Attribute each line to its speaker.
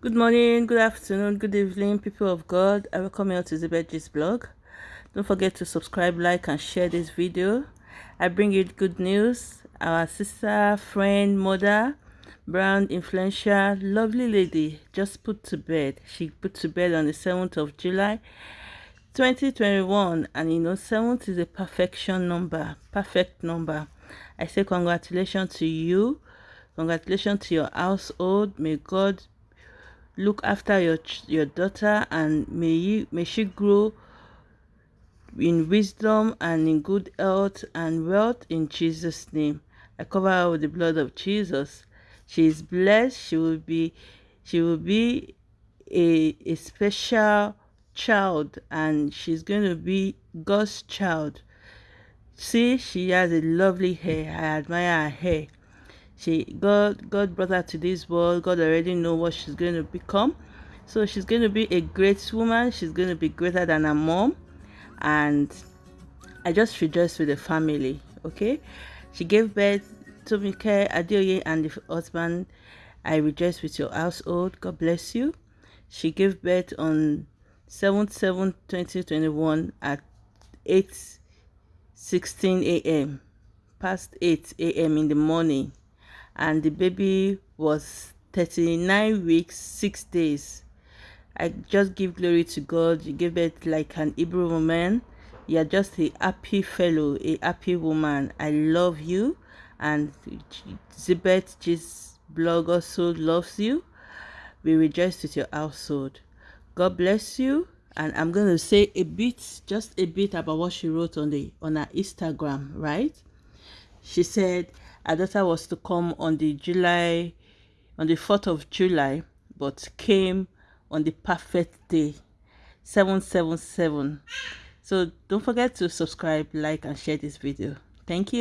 Speaker 1: Good morning, good afternoon, good evening, people of God. I welcome you to Zibetji's blog. Don't forget to subscribe, like, and share this video. I bring you good news. Our sister, friend, mother, brand influential, lovely lady just put to bed. She put to bed on the 7th of July 2021 and you know 7th is a perfection number perfect number i say congratulations to you congratulations to your household may god look after your your daughter and may you may she grow in wisdom and in good health and wealth in jesus name. I cover her with the blood of jesus. She is blessed. She will be she will be a, a special child and she's going to be god's child. See she has a lovely hair. I admire her hair she god god brought her to this world. God already know what she's going to become. So she's going to be a great woman. She's going to be greater than her mom. And i just rejoice with the family okay? She gave birth to Mike Adeoye and the husband. I rejoice with your household. God bless you. She gave birth on 7 7 2021 at 8 16 a.m past 8 a.m in the morning and the baby was 39 weeks 6 days. I just give glory to god. You gave it like an hebrew woman. You're just a happy fellow a happy woman. I love you and zibet this blog also loves you. We rejoice with your household. God bless you and i'm going to say a bit just a bit about what she wrote on the on her instagram right? She said daughter was to come on the July, on the 4th of July, but came on the perfect day, 777. So don't forget to subscribe, like, and share this video. Thank you.